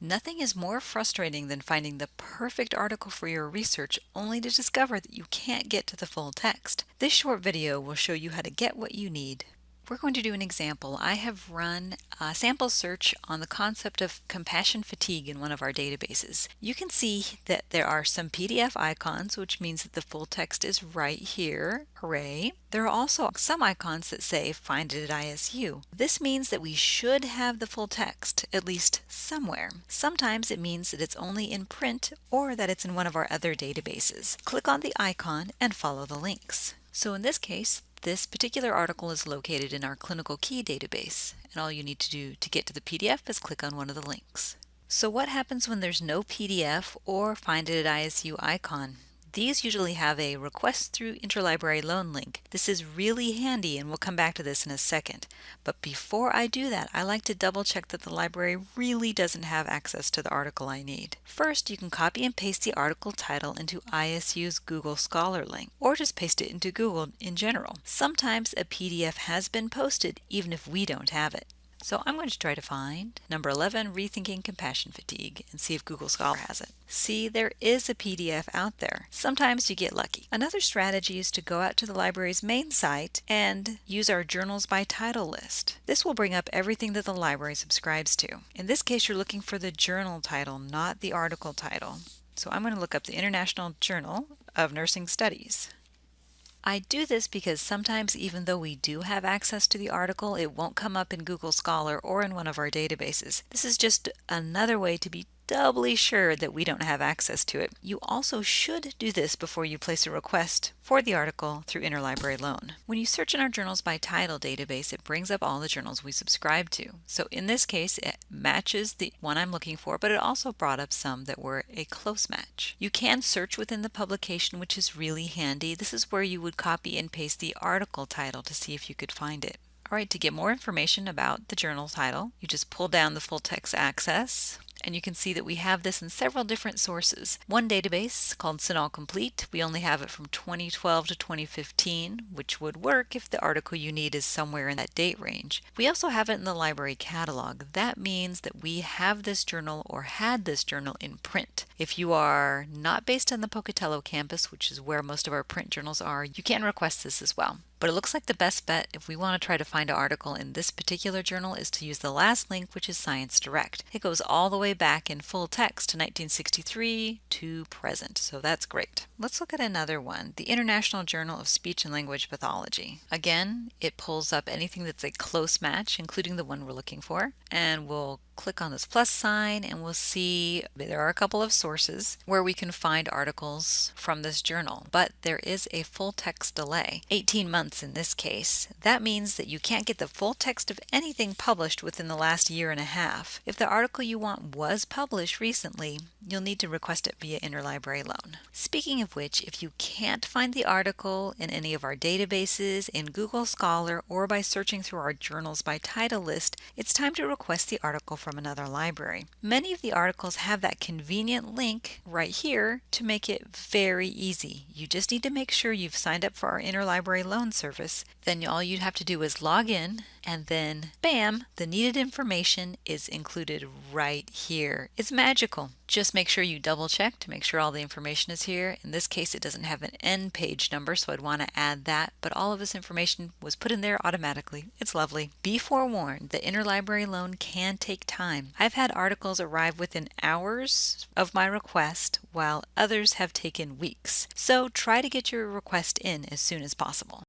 Nothing is more frustrating than finding the perfect article for your research only to discover that you can't get to the full text. This short video will show you how to get what you need. We're going to do an example. I have run a sample search on the concept of compassion fatigue in one of our databases. You can see that there are some PDF icons, which means that the full text is right here. Hooray! There are also some icons that say find it at ISU. This means that we should have the full text, at least somewhere. Sometimes it means that it's only in print or that it's in one of our other databases. Click on the icon and follow the links. So in this case, this particular article is located in our ClinicalKey database, and all you need to do to get to the PDF is click on one of the links. So what happens when there's no PDF or Find It at ISU icon? These usually have a request through interlibrary loan link. This is really handy and we'll come back to this in a second. But before I do that, I like to double check that the library really doesn't have access to the article I need. First, you can copy and paste the article title into ISU's Google Scholar link, or just paste it into Google in general. Sometimes a PDF has been posted even if we don't have it. So I'm going to try to find number 11, Rethinking Compassion Fatigue, and see if Google Scholar has it. See, there is a PDF out there. Sometimes you get lucky. Another strategy is to go out to the library's main site and use our Journals by Title list. This will bring up everything that the library subscribes to. In this case, you're looking for the journal title, not the article title. So I'm going to look up the International Journal of Nursing Studies. I do this because sometimes even though we do have access to the article, it won't come up in Google Scholar or in one of our databases. This is just another way to be doubly sure that we don't have access to it. You also should do this before you place a request for the article through Interlibrary Loan. When you search in our Journals by Title database, it brings up all the journals we subscribe to. So in this case, it matches the one I'm looking for, but it also brought up some that were a close match. You can search within the publication, which is really handy. This is where you would copy and paste the article title to see if you could find it. Alright, to get more information about the journal title, you just pull down the full text access and you can see that we have this in several different sources. One database called CINAHL Complete, we only have it from 2012 to 2015, which would work if the article you need is somewhere in that date range. We also have it in the library catalog. That means that we have this journal or had this journal in print. If you are not based on the Pocatello campus, which is where most of our print journals are, you can request this as well. But it looks like the best bet if we want to try to find an article in this particular journal is to use the last link, which is Science Direct. It goes all the way back in full text to 1963 to present, so that's great. Let's look at another one, the International Journal of Speech and Language Pathology. Again, it pulls up anything that's a close match, including the one we're looking for, and we'll click on this plus sign and we'll see there are a couple of sources where we can find articles from this journal, but there is a full text delay, 18 months in this case. That means that you can't get the full text of anything published within the last year and a half. If the article you want was published recently, you'll need to request it via interlibrary loan. Speaking of which, if you can't find the article in any of our databases, in Google Scholar, or by searching through our journals by title list, it's time to request the article from another library. Many of the articles have that convenient link right here to make it very easy. You just need to make sure you've signed up for our interlibrary loan service. Then all you'd have to do is log in and then bam, the needed information is included right here. It's magical. Just make sure you double check to make sure all the information is here. In this case, it doesn't have an end page number, so I'd want to add that, but all of this information was put in there automatically. It's lovely. Be forewarned, the interlibrary loan can take time. I've had articles arrive within hours of my request, while others have taken weeks. So try to get your request in as soon as possible.